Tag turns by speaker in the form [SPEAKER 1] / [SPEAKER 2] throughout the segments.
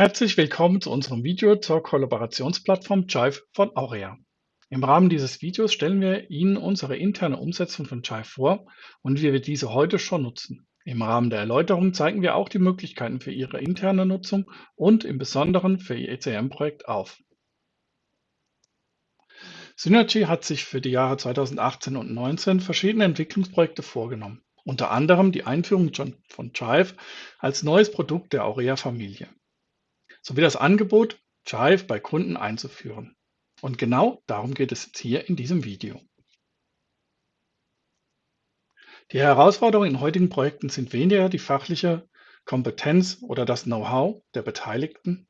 [SPEAKER 1] Herzlich willkommen zu unserem Video zur Kollaborationsplattform Jive von Aurea. Im Rahmen dieses Videos stellen wir Ihnen unsere interne Umsetzung von Jive vor und wie wir diese heute schon nutzen. Im Rahmen der Erläuterung zeigen wir auch die Möglichkeiten für Ihre interne Nutzung und im Besonderen für Ihr ECM-Projekt auf. Synergy hat sich für die Jahre 2018 und 2019 verschiedene Entwicklungsprojekte vorgenommen, unter anderem die Einführung von Jive als neues Produkt der Aurea-Familie sowie das Angebot, Jive bei Kunden einzuführen. Und genau darum geht es jetzt hier in diesem Video. Die Herausforderungen in heutigen Projekten sind weniger die fachliche Kompetenz oder das Know-how der Beteiligten.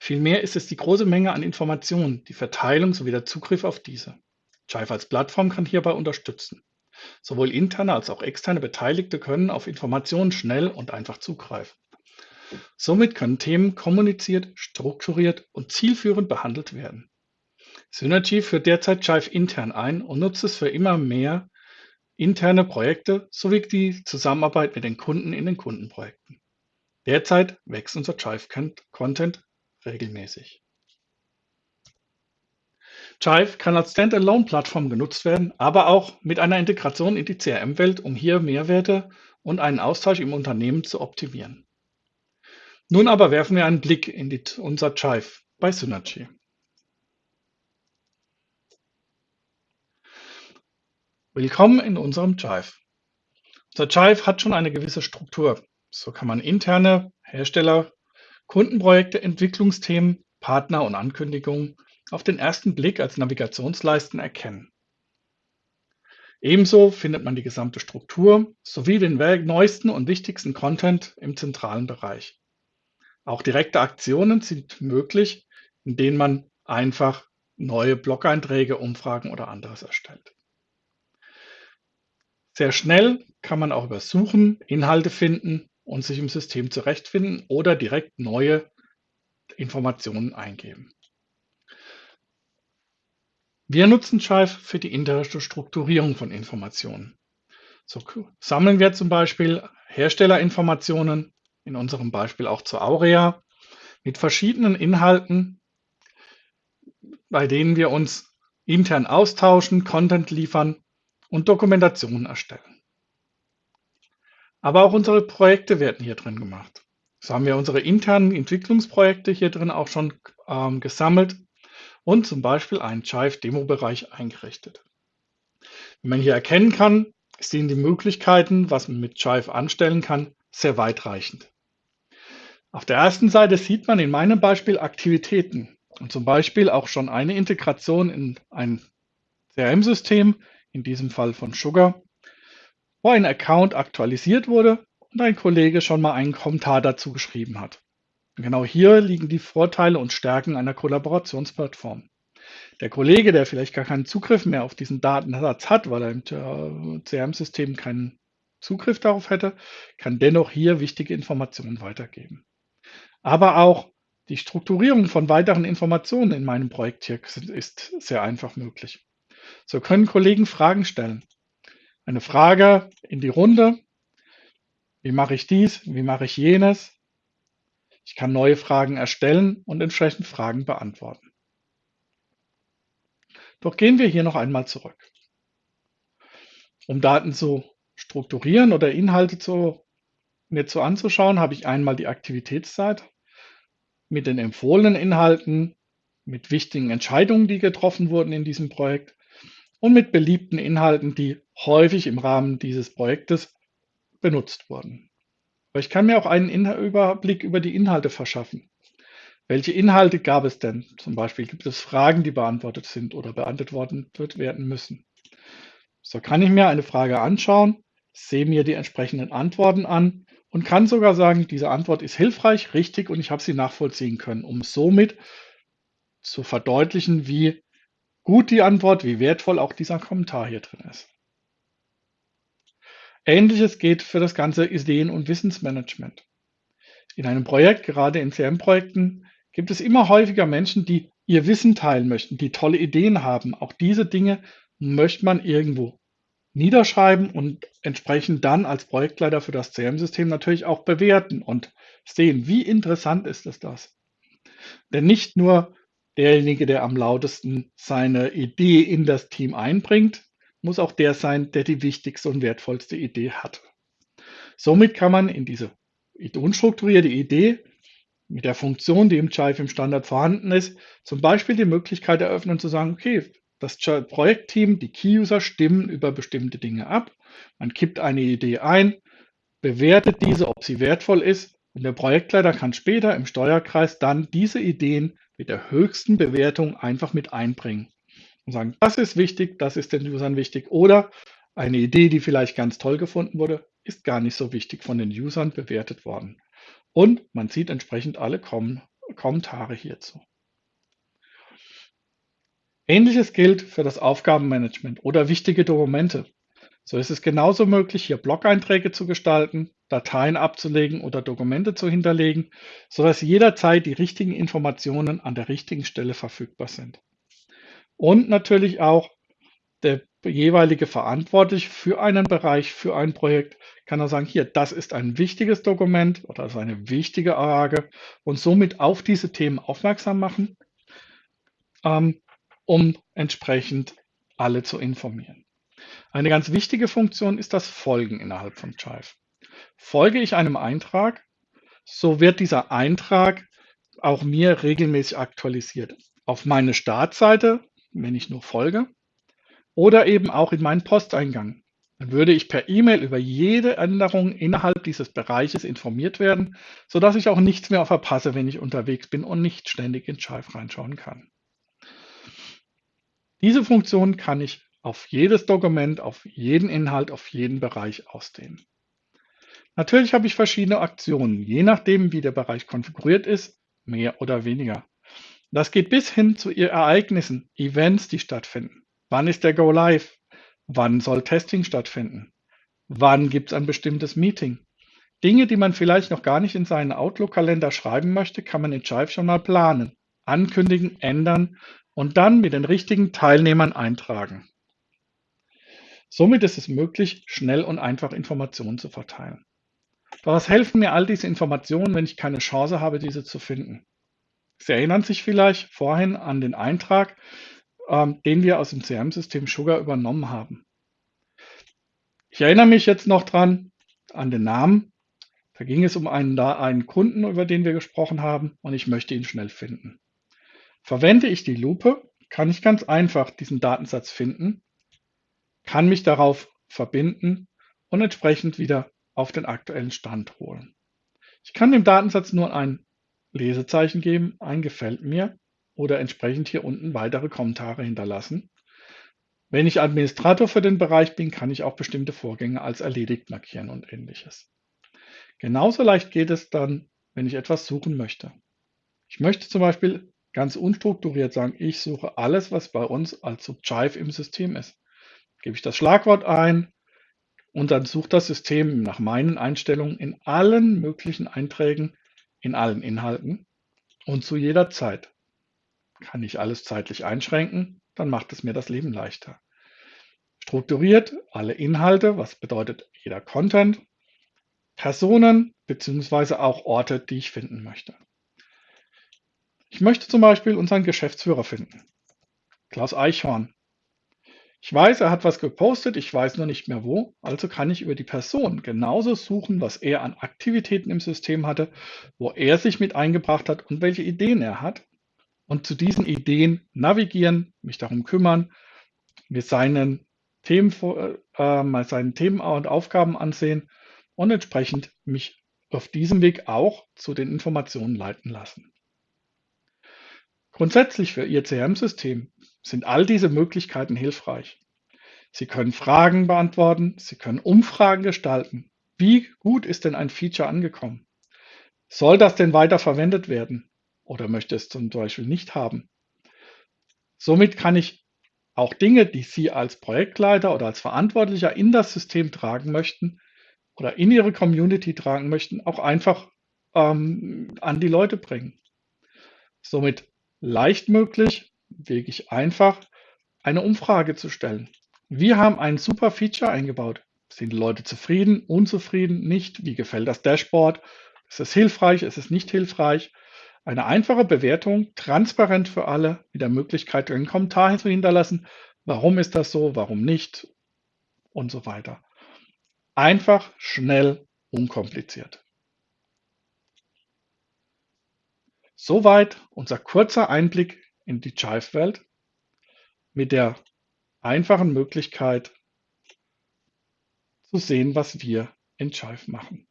[SPEAKER 1] Vielmehr ist es die große Menge an Informationen, die Verteilung sowie der Zugriff auf diese. Jive als Plattform kann hierbei unterstützen. Sowohl interne als auch externe Beteiligte können auf Informationen schnell und einfach zugreifen. Somit können Themen kommuniziert, strukturiert und zielführend behandelt werden. Synergy führt derzeit Jive intern ein und nutzt es für immer mehr interne Projekte sowie die Zusammenarbeit mit den Kunden in den Kundenprojekten. Derzeit wächst unser Jive-Content regelmäßig. Jive kann als Standalone-Plattform genutzt werden, aber auch mit einer Integration in die CRM-Welt, um hier Mehrwerte und einen Austausch im Unternehmen zu optimieren. Nun aber werfen wir einen Blick in die, unser Jive bei Synergy. Willkommen in unserem Jive. Unser Jive hat schon eine gewisse Struktur. So kann man interne Hersteller, Kundenprojekte, Entwicklungsthemen, Partner und Ankündigungen auf den ersten Blick als Navigationsleisten erkennen. Ebenso findet man die gesamte Struktur sowie den neuesten und wichtigsten Content im zentralen Bereich. Auch direkte Aktionen sind möglich, in denen man einfach neue Blog-Einträge, Umfragen oder anderes erstellt. Sehr schnell kann man auch über Suchen Inhalte finden und sich im System zurechtfinden oder direkt neue Informationen eingeben. Wir nutzen Jive für die interne Strukturierung von Informationen. So sammeln wir zum Beispiel Herstellerinformationen, in unserem Beispiel auch zu Aurea, mit verschiedenen Inhalten, bei denen wir uns intern austauschen, Content liefern und Dokumentationen erstellen. Aber auch unsere Projekte werden hier drin gemacht. So haben wir unsere internen Entwicklungsprojekte hier drin auch schon ähm, gesammelt und zum Beispiel einen Jive-Demo-Bereich eingerichtet. Wie man hier erkennen kann, sind die Möglichkeiten, was man mit Jive anstellen kann, sehr weitreichend. Auf der ersten Seite sieht man in meinem Beispiel Aktivitäten und zum Beispiel auch schon eine Integration in ein CRM-System, in diesem Fall von Sugar, wo ein Account aktualisiert wurde und ein Kollege schon mal einen Kommentar dazu geschrieben hat. Und genau hier liegen die Vorteile und Stärken einer Kollaborationsplattform. Der Kollege, der vielleicht gar keinen Zugriff mehr auf diesen Datensatz hat, weil er im CRM-System keinen Zugriff darauf hätte, kann dennoch hier wichtige Informationen weitergeben. Aber auch die Strukturierung von weiteren Informationen in meinem Projekt hier ist sehr einfach möglich. So können Kollegen Fragen stellen. Eine Frage in die Runde. Wie mache ich dies? Wie mache ich jenes? Ich kann neue Fragen erstellen und entsprechend Fragen beantworten. Doch gehen wir hier noch einmal zurück. Um Daten zu strukturieren oder Inhalte zu, mir zu anzuschauen, habe ich einmal die Aktivitätszeit mit den empfohlenen Inhalten, mit wichtigen Entscheidungen, die getroffen wurden in diesem Projekt und mit beliebten Inhalten, die häufig im Rahmen dieses Projektes benutzt wurden. Aber ich kann mir auch einen Überblick über die Inhalte verschaffen. Welche Inhalte gab es denn? Zum Beispiel gibt es Fragen, die beantwortet sind oder beantwortet werden müssen. So kann ich mir eine Frage anschauen sehe mir die entsprechenden Antworten an und kann sogar sagen, diese Antwort ist hilfreich, richtig und ich habe sie nachvollziehen können, um somit zu verdeutlichen, wie gut die Antwort, wie wertvoll auch dieser Kommentar hier drin ist. Ähnliches geht für das ganze Ideen- und Wissensmanagement. In einem Projekt, gerade in CM-Projekten, gibt es immer häufiger Menschen, die ihr Wissen teilen möchten, die tolle Ideen haben. Auch diese Dinge möchte man irgendwo niederschreiben und entsprechend dann als Projektleiter für das CRM-System natürlich auch bewerten und sehen, wie interessant ist es das. Denn nicht nur derjenige, der am lautesten seine Idee in das Team einbringt, muss auch der sein, der die wichtigste und wertvollste Idee hat. Somit kann man in diese unstrukturierte Idee mit der Funktion, die im Jive im Standard vorhanden ist, zum Beispiel die Möglichkeit eröffnen zu sagen, okay, das Projektteam, die Key-User stimmen über bestimmte Dinge ab. Man kippt eine Idee ein, bewertet diese, ob sie wertvoll ist und der Projektleiter kann später im Steuerkreis dann diese Ideen mit der höchsten Bewertung einfach mit einbringen und sagen, das ist wichtig, das ist den Usern wichtig oder eine Idee, die vielleicht ganz toll gefunden wurde, ist gar nicht so wichtig von den Usern bewertet worden. Und man sieht entsprechend alle Kom Kommentare hierzu. Ähnliches gilt für das Aufgabenmanagement oder wichtige Dokumente. So ist es genauso möglich, hier Blog-Einträge zu gestalten, Dateien abzulegen oder Dokumente zu hinterlegen, sodass jederzeit die richtigen Informationen an der richtigen Stelle verfügbar sind. Und natürlich auch der jeweilige Verantwortliche für einen Bereich, für ein Projekt, kann er sagen, hier, das ist ein wichtiges Dokument oder das ist eine wichtige Frage und somit auf diese Themen aufmerksam machen, ähm, um entsprechend alle zu informieren. Eine ganz wichtige Funktion ist das Folgen innerhalb von Chive. Folge ich einem Eintrag, so wird dieser Eintrag auch mir regelmäßig aktualisiert. Auf meine Startseite, wenn ich nur folge, oder eben auch in meinen Posteingang. Dann würde ich per E-Mail über jede Änderung innerhalb dieses Bereiches informiert werden, sodass ich auch nichts mehr verpasse, wenn ich unterwegs bin und nicht ständig in Chive reinschauen kann. Diese Funktion kann ich auf jedes Dokument, auf jeden Inhalt, auf jeden Bereich ausdehnen. Natürlich habe ich verschiedene Aktionen, je nachdem, wie der Bereich konfiguriert ist, mehr oder weniger. Das geht bis hin zu Ereignissen, Events, die stattfinden. Wann ist der Go Live? Wann soll Testing stattfinden? Wann gibt es ein bestimmtes Meeting? Dinge, die man vielleicht noch gar nicht in seinen Outlook-Kalender schreiben möchte, kann man in Jive schon mal planen, ankündigen, ändern und dann mit den richtigen Teilnehmern eintragen. Somit ist es möglich, schnell und einfach Informationen zu verteilen. Doch was helfen mir all diese Informationen, wenn ich keine Chance habe, diese zu finden? Sie erinnern sich vielleicht vorhin an den Eintrag, ähm, den wir aus dem CRM-System Sugar übernommen haben. Ich erinnere mich jetzt noch dran an den Namen. Da ging es um einen, einen Kunden, über den wir gesprochen haben und ich möchte ihn schnell finden. Verwende ich die Lupe, kann ich ganz einfach diesen Datensatz finden, kann mich darauf verbinden und entsprechend wieder auf den aktuellen Stand holen. Ich kann dem Datensatz nur ein Lesezeichen geben, ein gefällt mir oder entsprechend hier unten weitere Kommentare hinterlassen. Wenn ich Administrator für den Bereich bin, kann ich auch bestimmte Vorgänge als erledigt markieren und ähnliches. Genauso leicht geht es dann, wenn ich etwas suchen möchte. Ich möchte zum Beispiel ganz unstrukturiert sagen, ich suche alles, was bei uns als Subjive im System ist. Gebe ich das Schlagwort ein und dann sucht das System nach meinen Einstellungen in allen möglichen Einträgen, in allen Inhalten und zu jeder Zeit. Kann ich alles zeitlich einschränken, dann macht es mir das Leben leichter. Strukturiert alle Inhalte, was bedeutet jeder Content, Personen bzw. auch Orte, die ich finden möchte. Ich möchte zum Beispiel unseren Geschäftsführer finden, Klaus Eichhorn. Ich weiß, er hat was gepostet, ich weiß nur nicht mehr wo, also kann ich über die Person genauso suchen, was er an Aktivitäten im System hatte, wo er sich mit eingebracht hat und welche Ideen er hat und zu diesen Ideen navigieren, mich darum kümmern, mir seinen Themen, äh, mal seinen Themen und Aufgaben ansehen und entsprechend mich auf diesem Weg auch zu den Informationen leiten lassen. Grundsätzlich für Ihr CRM-System sind all diese Möglichkeiten hilfreich. Sie können Fragen beantworten, Sie können Umfragen gestalten. Wie gut ist denn ein Feature angekommen? Soll das denn weiter verwendet werden? oder möchte es zum Beispiel nicht haben. Somit kann ich auch Dinge, die Sie als Projektleiter oder als Verantwortlicher in das System tragen möchten oder in Ihre Community tragen möchten, auch einfach ähm, an die Leute bringen. Somit leicht möglich, wirklich einfach, eine Umfrage zu stellen. Wir haben ein super Feature eingebaut. Sind die Leute zufrieden, unzufrieden, nicht? Wie gefällt das Dashboard? Ist es hilfreich? Ist es nicht hilfreich? Eine einfache Bewertung, transparent für alle, mit der Möglichkeit, einen Kommentar zu hinterlassen. Warum ist das so? Warum nicht? Und so weiter. Einfach, schnell, unkompliziert. Soweit unser kurzer Einblick in die Jive-Welt mit der einfachen Möglichkeit zu sehen, was wir in Jive machen.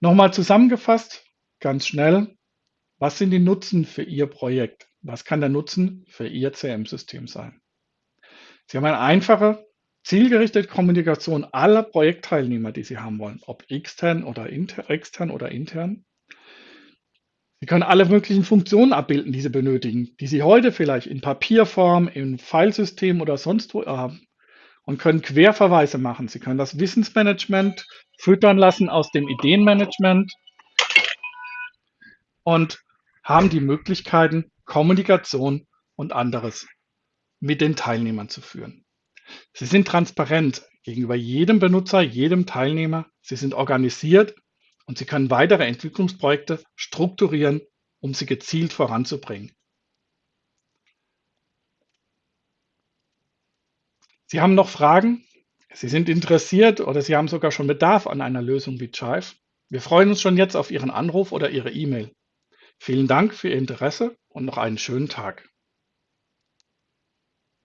[SPEAKER 1] Nochmal zusammengefasst, ganz schnell, was sind die Nutzen für Ihr Projekt? Was kann der Nutzen für Ihr CM-System sein? Sie haben eine einfache, zielgerichtete Kommunikation aller Projektteilnehmer, die Sie haben wollen, ob extern oder inter, extern oder intern. Sie können alle möglichen Funktionen abbilden, die Sie benötigen, die Sie heute vielleicht in Papierform, in Filesystem oder sonst wo haben und können Querverweise machen. Sie können das Wissensmanagement füttern lassen aus dem Ideenmanagement und haben die Möglichkeiten, Kommunikation und anderes mit den Teilnehmern zu führen. Sie sind transparent gegenüber jedem Benutzer, jedem Teilnehmer. Sie sind organisiert und Sie können weitere Entwicklungsprojekte strukturieren, um sie gezielt voranzubringen. Sie haben noch Fragen? Sie sind interessiert oder Sie haben sogar schon Bedarf an einer Lösung wie Jive? Wir freuen uns schon jetzt auf Ihren Anruf oder Ihre E-Mail. Vielen Dank für Ihr Interesse und noch einen schönen Tag.